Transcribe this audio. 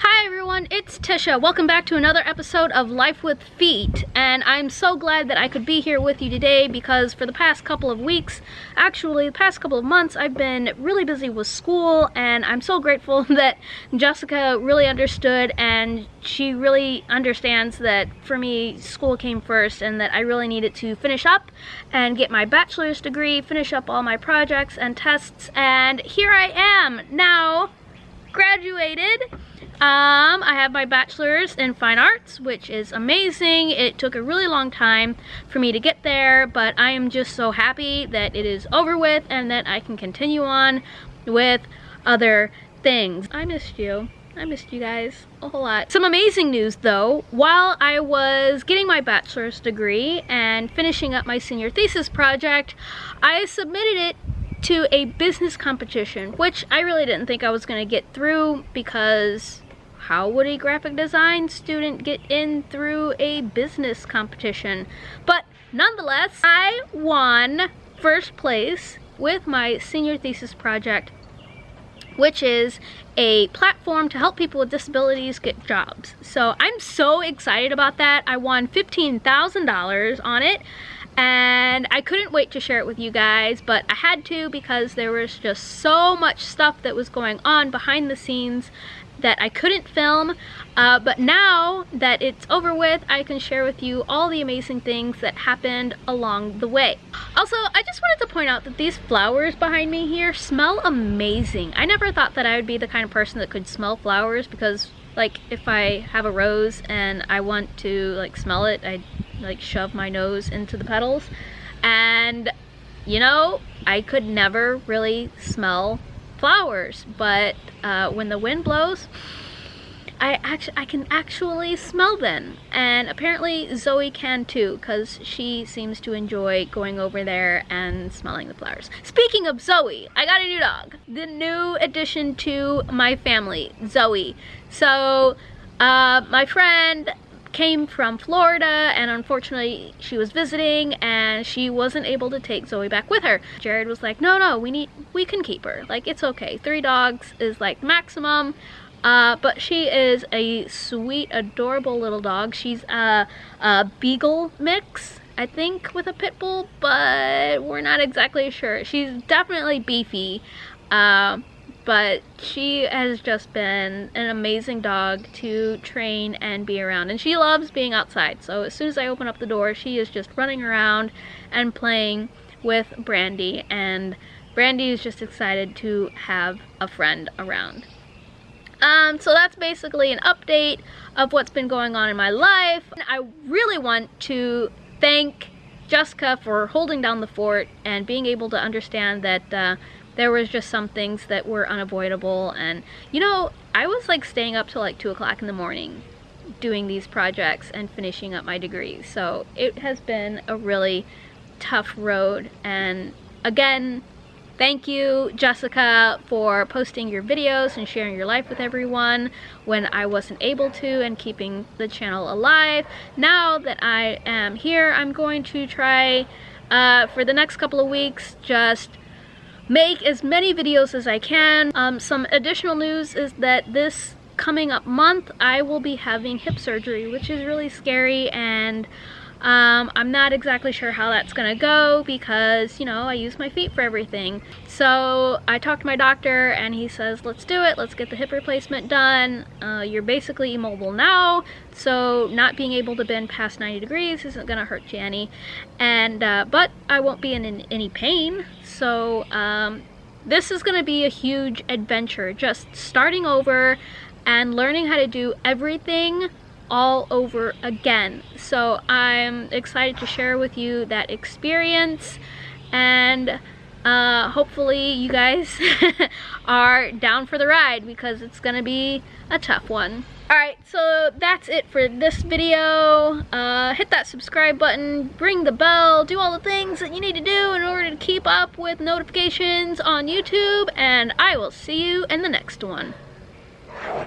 Hi everyone, it's Tisha. Welcome back to another episode of Life with Feet. And I'm so glad that I could be here with you today because for the past couple of weeks, actually the past couple of months, I've been really busy with school and I'm so grateful that Jessica really understood and she really understands that for me, school came first and that I really needed to finish up and get my bachelor's degree, finish up all my projects and tests, and here I am now graduated um, I have my bachelor's in fine arts, which is amazing. It took a really long time for me to get there, but I am just so happy that it is over with and that I can continue on with other things. I missed you. I missed you guys a whole lot. Some amazing news though, while I was getting my bachelor's degree and finishing up my senior thesis project, I submitted it to a business competition, which I really didn't think I was gonna get through because how would a graphic design student get in through a business competition? But nonetheless, I won first place with my senior thesis project which is a platform to help people with disabilities get jobs. So I'm so excited about that. I won $15,000 on it and I couldn't wait to share it with you guys, but I had to because there was just so much stuff that was going on behind the scenes that I couldn't film, uh, but now that it's over with, I can share with you all the amazing things that happened along the way. Also, I just wanted to point out that these flowers behind me here smell amazing. I never thought that I would be the kind of person that could smell flowers because like if I have a rose and I want to like smell it, I like shove my nose into the petals and you know, I could never really smell flowers, but uh, when the wind blows, I actually I can actually smell them and apparently Zoe can too because she seems to enjoy going over there and smelling the flowers. Speaking of Zoe, I got a new dog. The new addition to my family, Zoe. So uh, my friend came from Florida and unfortunately she was visiting and she wasn't able to take Zoe back with her. Jared was like, no, no, we need, we can keep her. Like, it's okay. Three dogs is like maximum. Uh, but she is a sweet, adorable little dog. She's a, a beagle mix, I think, with a pit bull, but we're not exactly sure. She's definitely beefy. Uh, but she has just been an amazing dog to train and be around and she loves being outside so as soon as I open up the door she is just running around and playing with Brandy and Brandy is just excited to have a friend around. Um, so that's basically an update of what's been going on in my life. I really want to thank Jessica for holding down the fort and being able to understand that uh, there was just some things that were unavoidable and you know I was like staying up till like 2 o'clock in the morning doing these projects and finishing up my degree so it has been a really tough road and again Thank you, Jessica, for posting your videos and sharing your life with everyone when I wasn't able to and keeping the channel alive. Now that I am here, I'm going to try uh, for the next couple of weeks just make as many videos as I can. Um, some additional news is that this coming up month I will be having hip surgery which is really scary and um, I'm not exactly sure how that's gonna go because, you know, I use my feet for everything. So I talked to my doctor and he says, let's do it, let's get the hip replacement done. Uh, you're basically immobile now, so not being able to bend past 90 degrees isn't gonna hurt you any. And, uh, but I won't be in, in any pain, so um, this is gonna be a huge adventure. Just starting over and learning how to do everything all over again. So I'm excited to share with you that experience and uh, hopefully you guys are down for the ride because it's gonna be a tough one. Alright, so that's it for this video. Uh, hit that subscribe button, ring the bell, do all the things that you need to do in order to keep up with notifications on YouTube, and I will see you in the next one.